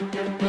Música